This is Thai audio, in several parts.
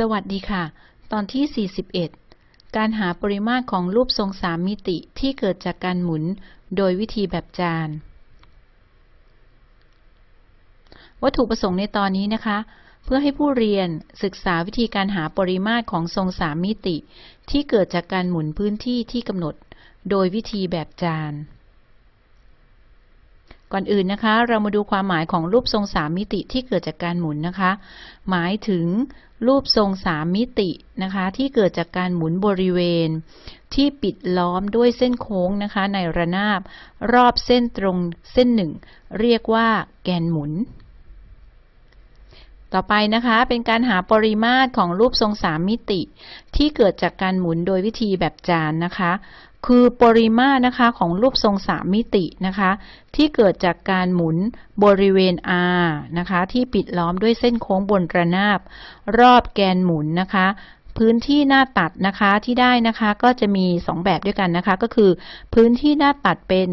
สวัสดีค่ะ ตอนที่ 41 การหาปริมาตรของรูปทรงสามมิติที่เกิดจากการหมุนโดยวิธีแบบจาน วัตถุประสงค์ในตอนนี้นะคะ เพื่อให้ผู้เรียนศึกษาวิธีการหาปริมาตรของทรงสามมิติ ที่เกิดจากการหมุนพื้นที่ที่กำหนด โดยวิธีแบบจาน ก่อนอื่นนะคะ เรามาดูความหมายของรูปทรงสามมิติที่เกิดจากการหมุนนะคะ หมายถึงรูปทรงสามมิตินะคะ ที่เกิดจากการหมุนบริเวณ ที่ปิดล้อมด้วยเส้นโค้งนะคะ ในระนาบ รอบเส้นตรงเส้นหนึ่ง เรียกว่าแกนหมุน ต่อไปนะคะเป็นการหาปริมาตรของรูปทรงสามมิติ ที่เกิดจากการหมุนโดยวิธีแบบจานนะคะ คือปริมาตรนะคะของรูปทรงสามมิตินะคะ ที่เกิดจากการหมุนบริเวณ R นะคะ ที่ปิดล้อมด้วยเส้นโค้งบนระนาบ รอบแกนหมุนนะคะพื้นที่หน้าตัดนะคะที่ได้นะคะก็จะมี 2 แบบด้วยกันนะคะ ก็คือ พื้นที่หน้าตัดเป็น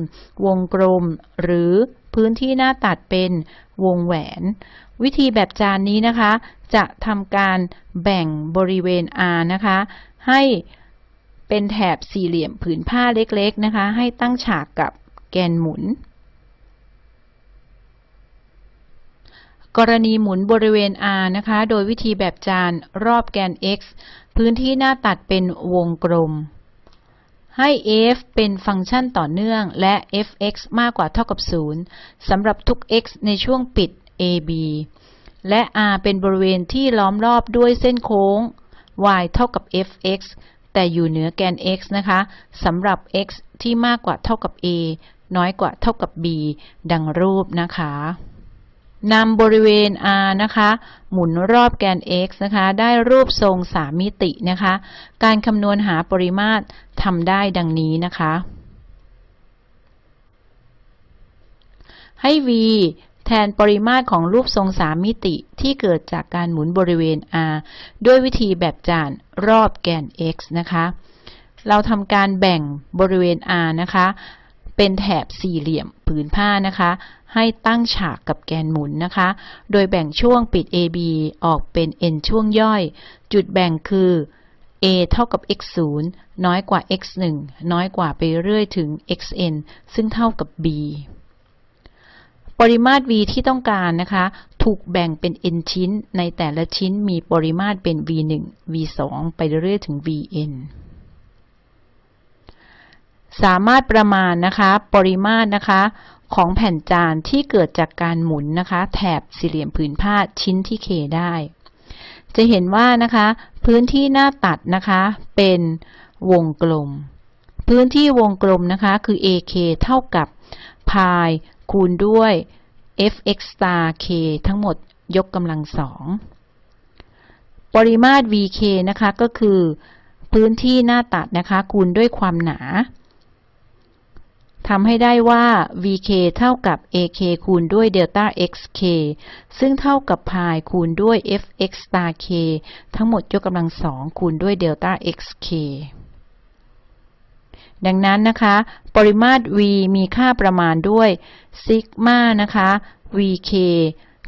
วงกลม หรือพื้นที่หน้าตัดเป็นวงแหวน วิธีแบบจานนี้นะคะ จะทำการแบ่งบริเวณ R นะคะ ให้เป็นแถบสี่เหลี่ยมผืนผ้าเล็กๆนะคะ ให้ตั้งฉากกับแกนหมุน กรณีหมุนบริเวณ R นะคะ โดยวิธีแบบจานรอบแกน x พื้นที่หน้าตัดเป็นวงกลม ให้ f เป็นฟังก์ชันต่อเนื่องและ f(x) มากกว่าเท่ากับ 0สำหรับทุก x ในช่วงปิด AB และ R เป็นบริเวณที่ล้อมรอบด้วยเส้นโค้ง y เท่ากับ fx แต่อยู่เหนือแกน x นะคะสำหรับ x ที่มากกว่าเท่ากับ a น้อยกว่าเท่ากับ b ดังรูปนะคะนำบริเวณ r นะคะ หมุนรอบแกน x นะคะ ได้รูปทรงสามมิตินะคะ การคำนวณหาปริมาตรทำได้ดังนี้นะคะ ให้ v แทนปริมาตรของรูปทรงสามมิติที่เกิดจากการหมุนบริเวณ r ด้วยวิธีแบบจานรอบแกน x นะคะ เราทำการแบ่งบริเวณ r นะคะ เป็นแถบสี่เหลี่ยมผืนผ้านะคะ ให้ตั้งฉากกับแกนหมุนนะคะ โดยแบ่งช่วงปิด AB ออกเป็น n ช่วงย่อย จุดแบ่งคือ a เท่ากับ x 0น้อยกว่า x 1น้อยกว่าไปเรื่อยถึง xn ซึ่งเท่ากับ b ปริมาตร v ที่ต้องการนะคะ ถูกแบ่งเป็น n ชิ้น ในแต่ละชิ้นมีปริมาตรเป็น v 1 v 2ไปเรื่อยถึง vn สามารถประมาณนะคะ ปริมาตรนะคะของแผ่นจานที่เกิดจากการหมุนนะคะ แถบสี่เหลี่ยมผืนผ้าชิ้นที่ k ได้ จะเห็นว่านะคะ พื้นที่หน้าตัดนะคะ เป็นวงกลม พื้นที่วงกลมนะคะ คือ ak เท่ากับ พายคูณด้วย fx star k ทั้งหมดยกกำลังสองปริมาตร vk นะคะก็คือพื้นที่หน้าตัดนะคะ คูณด้วยความหนาทำให้ได้ว่า vk เท่ากับ ak คูณด้วย delta xk ซึ่งเท่ากับพายคูณด้วย fx star k ทั้งหมดยกกำลังสองคูณด้วย delta xk ดังนั้นนะคะ ปริมาตร v มีค่าประมาณด้วยซิกมานะคะ vk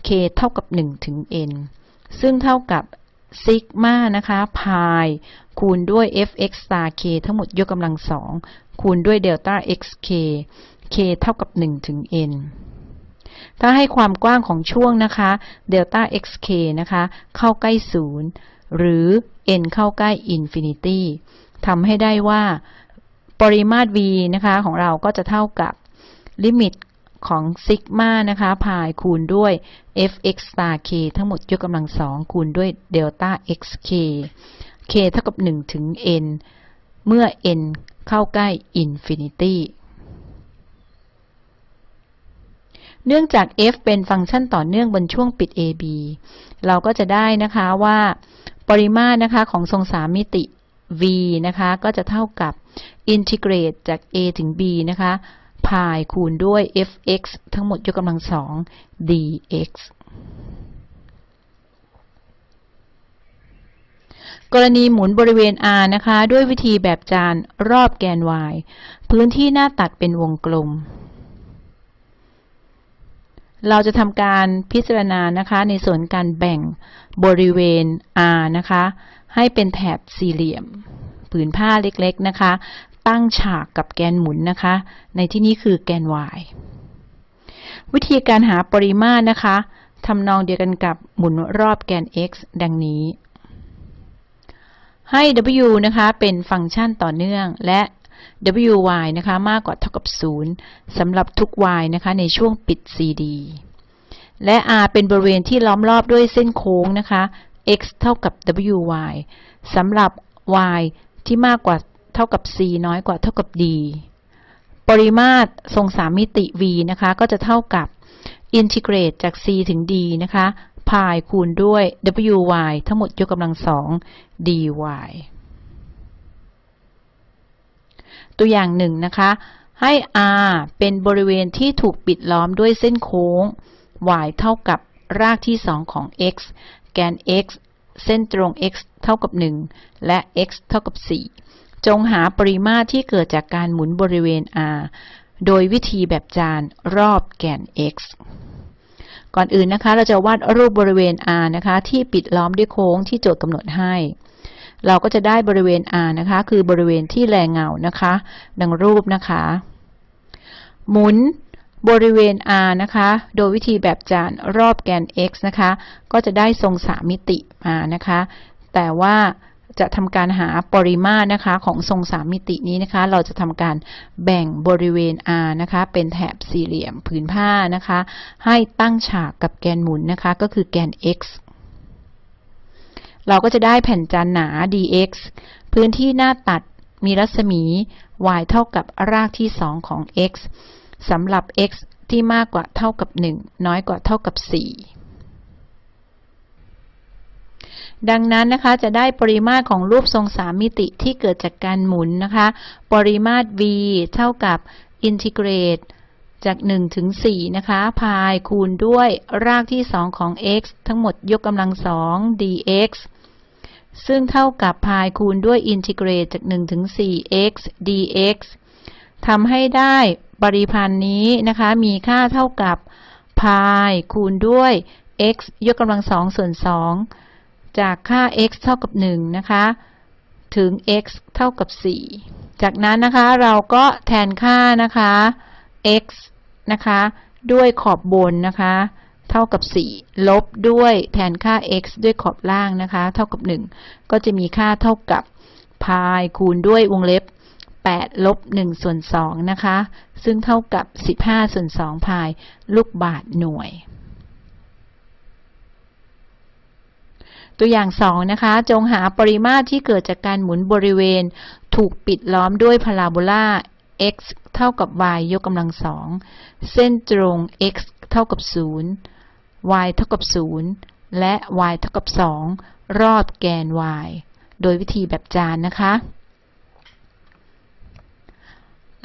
k เท่ากับ 1 ถึง n ซึ่งเท่ากับซิกมานะคะพายคูณด้วย fx star k ทั้งหมดยกกำลังสองคูณด้วยเดลต้า xk k เท่ากับ 1 ถึง n ถ้าให้ความกว้างของช่วงนะคะdelta xk นะคะเข้าใกล้ 0 หรือ n เข้าใกล้ infinity ทำให้ได้ว่า ปริมาตร v นะคะ ของเราก็จะเท่ากับลิมิตของซิกมานะคะพายคูณด้วย fx star k ทั้งหมดยกกำลังสองคูณด้วยเดลต้า xk k เท่ากับ 1 ถึง n เมื่อ n เข้าใกล้ infinityเนื่องจาก f เป็นฟังก์ชันต่อเนื่องบนช่วงปิด ab เราก็จะได้นะคะว่า ปริมาตรนะคะของทรงสามมิติ v นะคะ ก็จะเท่ากับอินทิเกรตจาก a ถึง b นะคะพายคูณด้วย fx ทั้งหมดยกกำลังสอง dx กรณีหมุนบริเวณ R นะคะ ด้วยวิธีแบบจานรอบแกน Y พื้นที่หน้าตัดเป็นวงกลม เราจะทำการพิจารณานะคะ ในส่วนการแบ่งบริเวณ R นะคะ ให้เป็นแถบสี่เหลี่ยม ผืนผ้าเล็กๆนะคะ ตั้งฉากกับแกนหมุนนะคะ ในที่นี้คือแกน y วิธีการหาปริมาตรนะคะทำนองเดียวกันกับหมุนรอบแกน x ดังนี้ ให้ w นะคะเป็นฟังก์ชันต่อเนื่องและ wy นะคะมากกว่าเท่ากับ 0สำหรับทุก y นะคะในช่วงปิด cd และ r เป็นบริเวณที่ล้อมรอบด้วยเส้นโค้งนะคะ x เท่ากับ wy สำหรับ y ที่มากกว่าเท่ากับ c น้อยกว่าเท่ากับ d ปริมาตรทรงสามมิติ v นะคะ ก็จะเท่ากับอินทิเกรตจาก c ถึง d นะคะพายคูณด้วย wy ทั้งหมดยกกำลังสอง dy ตัวอย่างหนึ่งนะคะ ให้ r เป็นบริเวณที่ถูกปิดล้อมด้วยเส้นโค้ง y เท่ากับ รากที่ 2 ของ x แกน x เส้นตรง x เท่ากับ 1 และ x เท่ากับ 4 จงหาปริมาตรที่เกิดจากการหมุนบริเวณ r โดยวิธีแบบจานรอบแกน x ก่อนอื่นนะคะ เราจะวาดรูปบริเวณ r นะคะ ที่ปิดล้อมด้วยโค้งที่โจทย์กำหนดให้ เราก็จะได้บริเวณ r นะคะ คือบริเวณที่แลเงานะคะ ดังรูปนะคะ หมุน บริเวณ r นะคะ โดยวิธีแบบจานรอบแกน x นะคะ ก็จะได้ทรงสามมิติมานะคะ แต่ว่าจะทำการหาปริมาตรนะคะของทรงสามมิตินี้นะคะ เราจะทำการแบ่งบริเวณ R นะคะ เป็นแถบสี่เหลี่ยมผืนผ้านะคะ ให้ตั้งฉากกับแกนหมุนนะคะ ก็คือแกน x เราก็จะได้แผ่นจานหนา dx พื้นที่หน้าตัดมีรัศมี y เท่ากับรากที่ 2 ของ x สำหรับ x ที่มากกว่าเท่ากับ 1 น้อยกว่าเท่ากับ 4 ดังนั้นนะคะจะได้ปริมาตรของรูปทรงสามมิติที่เกิดจากการหมุนนะคะ ปริมาตร v เท่ากับอินทิเกรตจาก 1 ถึง 4 นะคะ พายคูณด้วยรากที่ 2 ของ x ทั้งหมดยกกำลังสอง dx ซึ่งเท่ากับพายคูณด้วยอินทิเกรตจาก 1 ถึง 4 x dx ทำให้ได้ปริพันธ์นี้นะคะ มีค่าเท่ากับพายคูณด้วย x ยกกำลังสองส่วน2จากค่า x เท่ากับ1นะคะ ถึง x เท่ากับ 4 จากนั้นนะคะเราก็แทนค่านะคะ x นะคะ ด้วยขอบบนนะคะ เท่ากับ 4 ลบด้วยแทนค่า x ด้วยขอบล่างนะคะ เท่ากับ 1 ก็จะมีค่าเท่ากับพายคูณด้วยวงเล็บ 8ลบ1ส่วน2นะคะ ซึ่งเท่ากับ 15ส่วน2พายลูกบาทหน่วย ตัวอย่าง 2 นะคะ จงหาปริมาตรที่เกิดจากการหมุนบริเวณ ถูกปิดล้อมด้วยพาราโบลา x เท่ากับ y ยกกำลังสองเส้นตรง x เท่ากับ 0 y เท่ากับ 0 และ y เท่ากับ 2 รอบแกน y โดยวิธีแบบจานนะคะ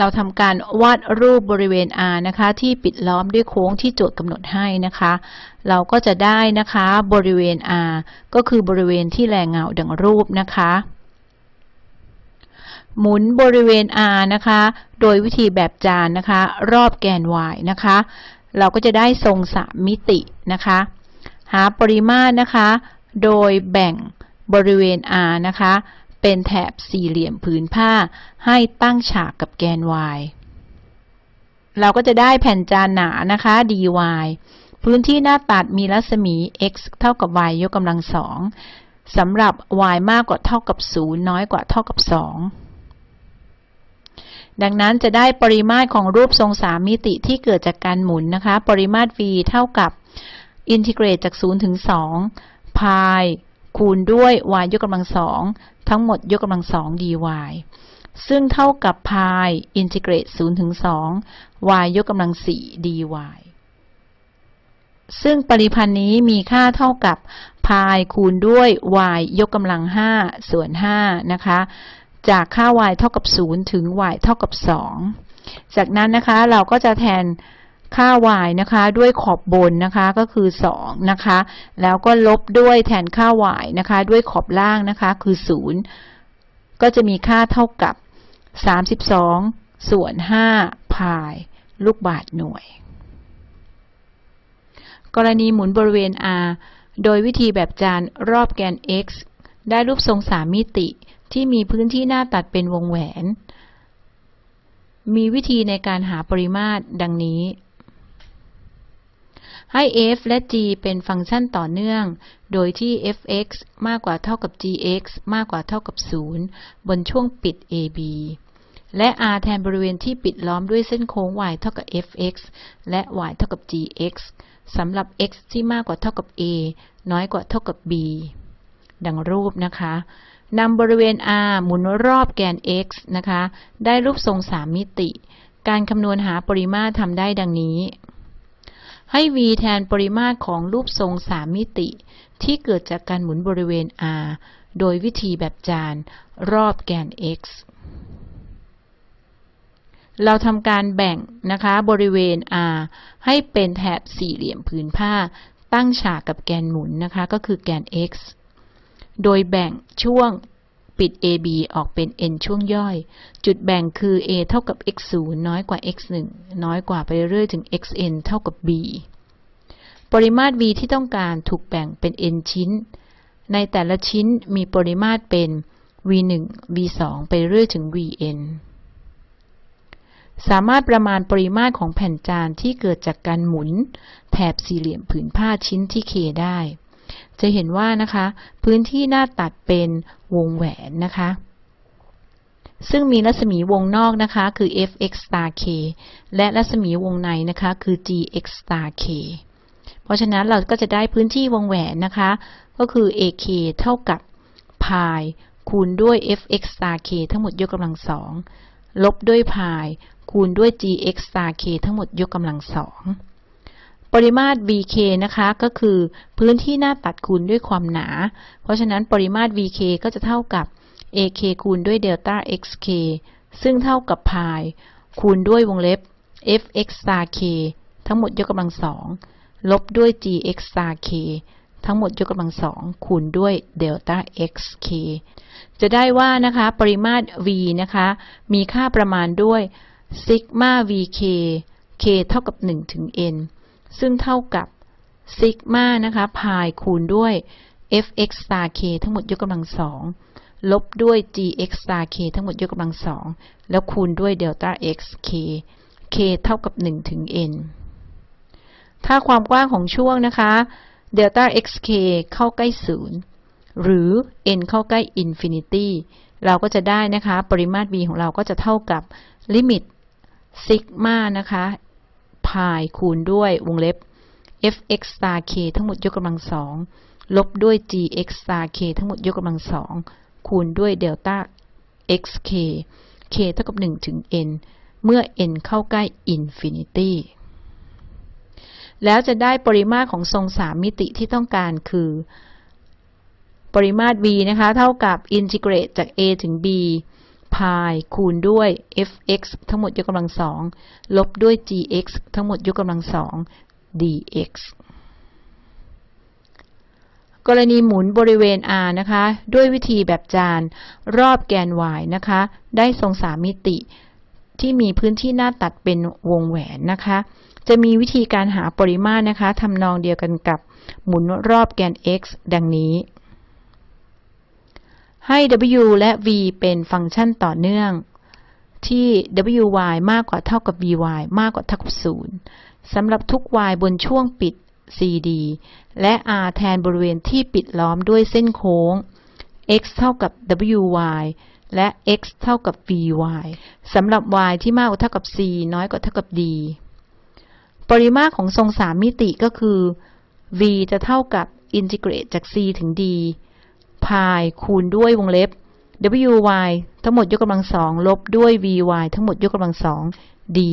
เราทำการวาดรูปบริเวณ R นะคะ ที่ปิดล้อมด้วยโค้งที่โจทย์กำหนดให้นะคะ เราก็จะได้นะคะบริเวณ R ก็คือบริเวณที่แรงเงาดังรูปนะคะ หมุนบริเวณ R นะคะ โดยวิธีแบบจานนะคะ รอบแกน y นะคะ เราก็จะได้ทรงสามมิตินะคะ หาปริมาตรนะคะ โดยแบ่งบริเวณ R นะคะ เป็นแถบสี่เหลี่ยมผืนผ้า ให้ตั้งฉากกับแกน y เราก็จะได้แผ่นจานหนานะคะ dy พื้นที่หน้าตัดมีรัศมี x เท่ากับ y ยกกำลังสองสำหรับ y มากกว่าเท่ากับ 0 น้อยกว่าเท่ากับ 2 ดังนั้นจะได้ปริมาตรของรูปทรงสามมิติที่เกิดจากการหมุนนะคะ ปริมาตร v เท่ากับอินทิเกรตจาก 0 ถึง 2 พายคูณด้วย y ยกกำลังสอง ทั้งหมดยกกำลังสอง dy ซึ่งเท่ากับพายอินทิเกรต0ถึง2 y ยกกำลัง4 dy ซึ่งปริพันธ์นี้มีค่าเท่ากับพายคูณด้วย y ยกกำลัง 5 ส่วน 5 นะคะ จากค่า y เท่ากับ 0 ถึง y เท่ากับ 2 จากนั้นนะคะเราก็จะแทน ค่า y นะคะด้วยขอบบนนะคะก็คือ 2 นะคะ แล้วก็ลบด้วยแทนค่า y นะคะ ด้วยขอบล่างนะคะคือ 0 ก็จะมีค่าเท่ากับ 32 ส่วน 5 พายลูกบาศก์หน่วย กรณีหมุนบริเวณ r โดยวิธีแบบจานรอบแกน x ได้รูปทรงสามมิติที่มีพื้นที่หน้าตัดเป็นวงแหวน มีวิธีในการหาปริมาตรดังนี้ ให้ f และ g เป็นฟังก์ชันต่อเนื่อง โดยที่ f(x) มากกว่าเท่ากับ gx มากกว่าเท่ากับ 0 บนช่วงปิด ab และ r แทนบริเวณที่ปิดล้อมด้วยเส้นโค้ง y เท่ากับ fx และ y เท่ากับ gx สำหรับ x ที่มากกว่าเท่ากับ a น้อยกว่าเท่ากับ b ดังรูปนะคะนำบริเวณ r หมุนรอบแกน x นะคะ ได้รูปทรง3มิติ การคำนวณหาปริมาตรทำได้ดังนี้ ให้ v แทนปริมาตรของรูปทรง3มิติ ที่เกิดจากการหมุนบริเวณ r โดยวิธีแบบจานรอบแกน x เราทำการแบ่งนะคะบริเวณ r ให้เป็นแถบสี่เหลี่ยมผืนผ้า ตั้งฉากกับแกนหมุนนะคะ ก็คือแกน x โดยแบ่งช่วง ปิด AB ออกเป็น n ช่วงย่อย จุดแบ่งคือ a เท่ากับ x 0น้อยกว่า x 1น้อยกว่าไปเรื่อยถึง xn เท่ากับ b ปริมาตร v ที่ต้องการถูกแบ่งเป็น n ชิ้น ในแต่ละชิ้นมีปริมาตรเป็น v 1 v 2ไปเรื่อยถึง vn สามารถประมาณปริมาตรของแผ่นจานที่เกิดจากการหมุน แถบสี่เหลี่ยมผืนผ้าชิ้นที่ k ได้ จะเห็นว่านะคะ พื้นที่หน้าตัดเป็นวงแหวนนะคะ ซึ่งมีรัศมีวงนอกนะคะ คือ fx star k และรัศมีวงในนะคะคือ gx star k เพราะฉะนั้นเราก็จะได้พื้นที่วงแหวนนะคะ ก็คือ ak เท่ากับ pi คูณด้วย fx star k ทั้งหมดยกกำลังสองลบด้วย pi คูณด้วย gx star k ทั้งหมดยกกำลังสอง ปริมาตร vk นะคะก็คือพื้นที่หน้าตัดคูณด้วยความหนา เพราะฉะนั้นปริมาตร vk ก็จะเท่ากับ ak คูณด้วยเดลต้า xk ซึ่งเท่ากับ pi คูณด้วยวงเล็บ fx star k ทั้งหมดยกกำลังสองลบด้วย gx star k ทั้งหมดยกกำลังสองคูณด้วยเดลต้า xk จะได้ว่านะคะปริมาตร v นะคะมีค่าประมาณด้วยซิกมา vk k เท่ากับ 1 ถึง n ซึ่งเท่ากับซิกมานะคะพายคูณด้วย fx star k ทั้งหมดยกกำลังสองลบด้วย gx star k ทั้งหมดยกกำลังสองแล้วคูณด้วยเดลต้า x k k เท่ากับ 1 ถึง n ถ้าความกว้างของช่วงนะคะเดลต้า xk เข้าใกล้ 0 หรือ n เข้าใกล้ infinity เราก็จะได้นะคะ ปริมาตร v ของเราก็จะเท่ากับลิมิตซิกมานะคะ pi คูณด้วยวงเล็บ fx star k ทั้งหมดยกกำลังสองลบด้วย gx star k ทั้งหมดยกกำลังสองคูณด้วยเดลต้า xk k เท่ากับ 1 ถึง n เมื่อ n เข้าใกล้ infinity แล้วจะได้ปริมาตรของทรงสามมิติที่ต้องการคือ ปริมาตร v นะคะ เท่ากับอินทิเกรตจาก a ถึง b พายคูณด้วย fx ทั้งหมดยกกำลังสองลบด้วย gx ทั้งหมดยกกำลังสอง dx กรณีหมุนบริเวณ r นะคะ ด้วยวิธีแบบจานรอบแกน y นะคะ ได้ทรงสามมิติที่มีพื้นที่หน้าตัดเป็นวงแหวนนะคะ จะมีวิธีการหาปริมาตรนะคะทำนองเดียวกันกับหมุนรอบแกน x ดังนี้ ให้ w และ v เป็นฟังก์ชันต่อเนื่อง ที่ wy มากกว่าเท่ากับ vy มากกว่าเท่ากับ 0สำหรับทุก y บนช่วงปิด cd และ r แทนบริเวณที่ปิดล้อมด้วยเส้นโค้ง x เท่ากับ wy และ x เท่ากับ vy สำหรับ y ที่มากกว่าเท่ากับ c น้อยกว่าเท่ากับ d ปริมาตรของทรงสามมิติก็คือ v จะเท่ากับอินทิเกรตจาก c ถึง d พายคูณด้วยวงเล็บ wy ทั้งหมดยกกำลังสองลบด้วย vy ทั้งหมดยกกำลังสอง dy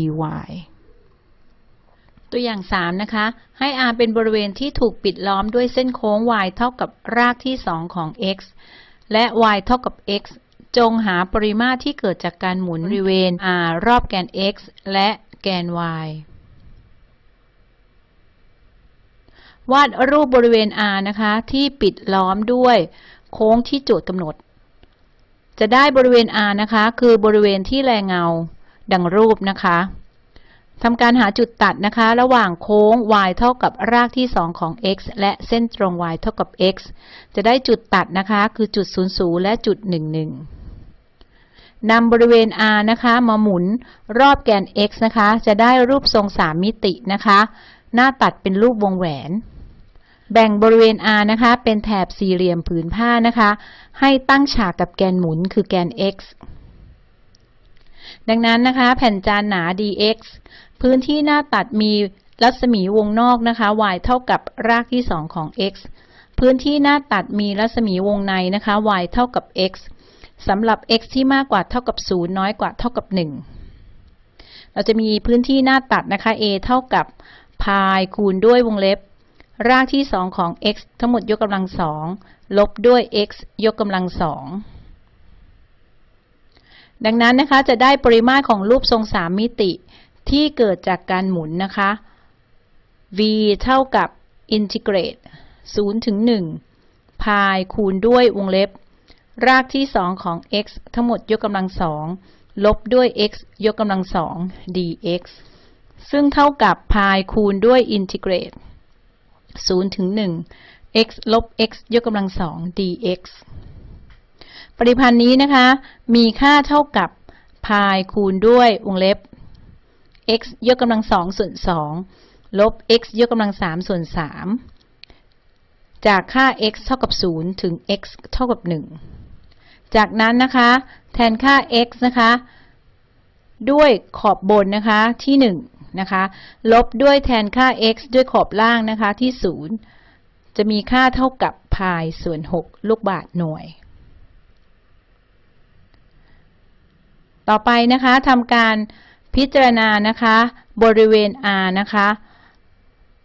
ตัวอย่าง 3 นะคะ ให้ r เป็นบริเวณที่ถูกปิดล้อมด้วยเส้นโค้ง y เท่ากับรากที่ 2 ของ x และ y เท่ากับ x จงหาปริมาตรที่เกิดจากการหมุนบริเวณ r รอบแกน x และแกน y วาดรูปบริเวณ R นะคะ ที่ปิดล้อมด้วย โค้งที่โจทย์กำหนด จะได้บริเวณ R นะคะ คือบริเวณที่แลเงาดังรูปนะคะทำการหาจุดตัดนะคะ ระหว่างโค้ง y เท่ากับรากที่ 2 ของ x และเส้นตรง y เท่ากับ x จะได้จุดตัดนะคะ คือจุด 00 และจุด 11นำบริเวณ r นะคะ มาหมุนรอบแกน x นะคะ จะได้รูปทรง 3 มิตินะคะ หน้าตัดเป็นรูปวงแหวน แบ่งบริเวณ r นะคะ เป็นแถบสี่เหลี่ยมผืนผ้านะคะ ให้ตั้งฉากกับแกนหมุนคือแกน x ดังนั้นนะคะ แผ่นจานหนา dx พื้นที่หน้าตัดมีรัศมีวงนอกนะคะ y เท่ากับรากที่ 2 ของ x พื้นที่หน้าตัดมีรัศมีวงในนะคะ y เท่ากับ x สำหรับ x ที่มากกว่าเท่ากับ 0 น้อยกว่าเท่ากับ 1 เราจะมีพื้นที่หน้าตัดนะคะ a เท่ากับพายคูณด้วยวงเล็บ รากที่ 2 ของ x ทั้งหมดยกกำลังสองลบด้วย x ยกกำลังสองดังนั้นนะคะจะได้ปริมาตรของรูปทรง3มิติที่เกิดจากการหมุนนะคะ v เท่ากับ integrate 0ถึง1พายคูณด้วยวงเล็บ รากที่ 2 ของ x ทั้งหมดยกกำลังสองลบด้วย x ยกกำลังสอง dx ซึ่งเท่ากับพายคูณด้วย integrate 0ถึง1 x ลบ x ยกกำลังสอง dx ปริพันธ์นี้นะคะ มีค่าเท่ากับ พายคูณด้วยวงเล็บ x ยกกำลังสองส่วนสองลบ x ยกกำลังสามส่วนสามจากค่า x เท่ากับ 0 ถึง x เท่ากับ 1 จากนั้นนะคะ แทนค่า x นะคะ ด้วยขอบบนนะคะที่ 1 นะคะ ลบด้วยแทนค่า x ด้วยขอบล่างนะคะที่ 0 จะมีค่าเท่ากับพายส่วน 6 ลูกบาศก์หน่วย ต่อไปนะคะทำการพิจารณานะคะ บริเวณ R นะคะ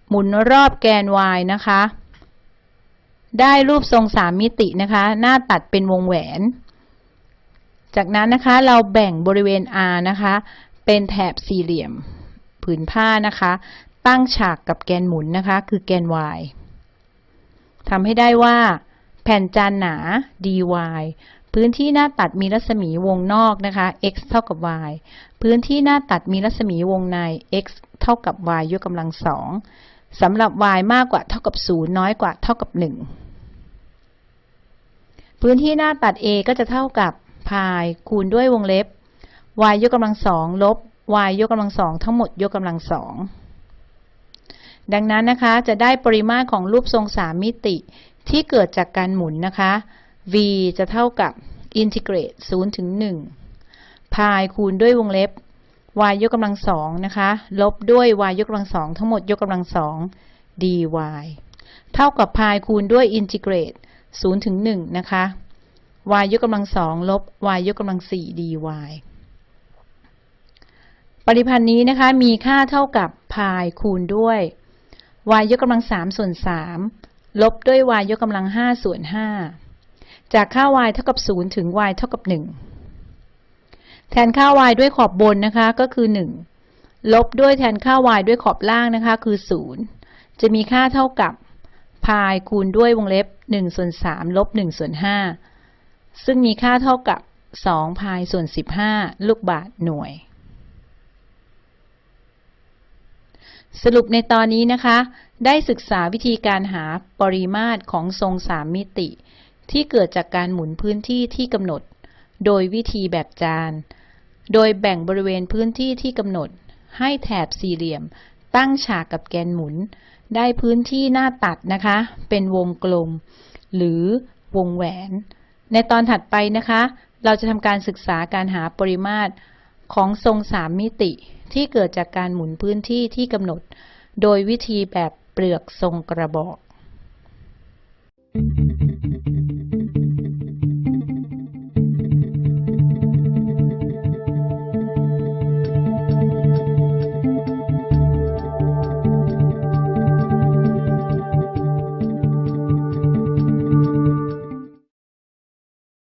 หมุนรอบแกน Y นะคะ ได้รูปทรงสามมิตินะคะ หน้าตัดเป็นวงแหวน จากนั้นนะคะเราแบ่งบริเวณ R นะคะเป็นแถบสี่เหลี่ยม ผืนผ้านะคะ ตั้งฉากกับแกนหมุนนะคะ คือแกน y ทำให้ได้ว่า แผ่นจานหนา dy พื้นที่หน้าตัดมีรัศมีวงนอกนะคะ x เท่ากับ y พื้นที่หน้าตัดมีรัศมีวงใน x เท่ากับ y ยกกำลังสองสำหรับ y มากกว่าเท่ากับ 0 น้อยกว่าเท่ากับ 1 พื้นที่หน้าตัด a ก็จะเท่ากับพายคูณด้วยวงเล็บ y ยกกำลังสองลบ y ยกกำลังสองทั้งหมดยกกำลังสองดังนั้นนะคะจะได้ปริมาตรของรูปทรงสามมิติที่เกิดจากการหมุนนะคะ v จะเท่ากับ integrate 0ถึง1พายคูณด้วยวงเล็บ y ยกกำลังสองนะคะ ลบด้วย y ยกกำลังสองทั้งหมดยกกำลังสอง dy เท่ากับพายคูณด้วย integrate 0ถึง1นะคะ y ยกกำลังสองลบ y ยกกำลังสี่ dy ริพันธ์นี้นะคะมีค่าเท่ากับพายคูณด้วย y ยกกำลังสามส่วนสามลบด้วย y ยกกำลังห้าส่วนห้าจากค่า y เท่ากับ0ถึง y เท่ากับ1แทนค่า y ด้วยขอบบนนะคะก็คือ1ลบด้วยแทนค่า y ด้วยขอบล่างนะคะคือ0จะมีค่าเท่ากับพายคูณด้วยวงเล็บ1ส่วน3ลบ1ส่วน5ซึ่งมีค่าเท่ากับ2พายส่วน 15 ลูกบาศก์หน่วย สรุปในตอนนี้นะคะ ได้ศึกษาวิธีการหาปริมาตรของทรงสามมิติ ที่เกิดจากการหมุนพื้นที่ที่กำหนด โดยวิธีแบบจาน โดยแบ่งบริเวณพื้นที่ที่กำหนด ให้แถบสี่เหลี่ยม ตั้งฉากกับแกนหมุน ได้พื้นที่หน้าตัดนะคะ เป็นวงกลม หรือวงแหวน ในตอนถัดไปนะคะ เราจะทำการศึกษาการหาปริมาตรของทรงสามมิติ ที่เกิดจากการหมุนพื้นที่ที่กำหนด โดยวิธีแบบเปลือกทรงกระบอก